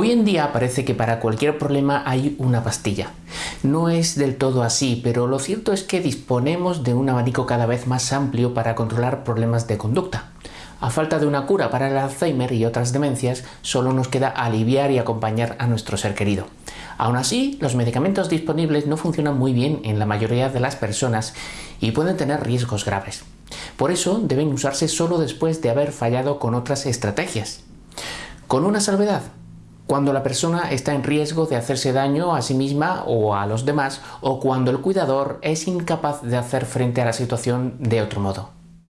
Hoy en día parece que para cualquier problema hay una pastilla. No es del todo así, pero lo cierto es que disponemos de un abanico cada vez más amplio para controlar problemas de conducta. A falta de una cura para el Alzheimer y otras demencias, solo nos queda aliviar y acompañar a nuestro ser querido. Aún así, los medicamentos disponibles no funcionan muy bien en la mayoría de las personas y pueden tener riesgos graves. Por eso deben usarse solo después de haber fallado con otras estrategias. Con una salvedad, cuando la persona está en riesgo de hacerse daño a sí misma o a los demás o cuando el cuidador es incapaz de hacer frente a la situación de otro modo.